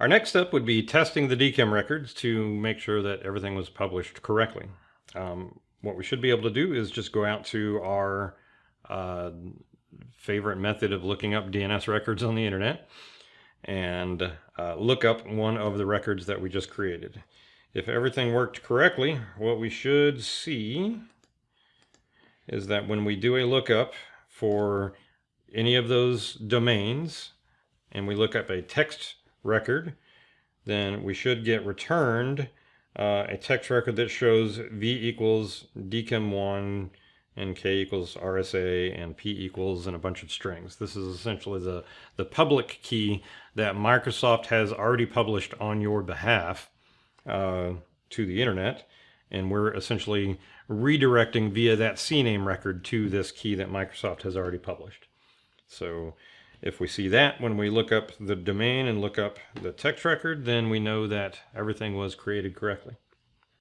Our next step would be testing the DKIM records to make sure that everything was published correctly. Um, what we should be able to do is just go out to our uh, favorite method of looking up DNS records on the internet and uh, look up one of the records that we just created. If everything worked correctly, what we should see is that when we do a lookup for any of those domains and we look up a text record, then we should get returned uh, a text record that shows v equals dkim1 and k equals RSA and p equals and a bunch of strings. This is essentially the, the public key that Microsoft has already published on your behalf uh, to the internet. And we're essentially redirecting via that CNAME record to this key that Microsoft has already published. So if we see that when we look up the domain and look up the text record, then we know that everything was created correctly.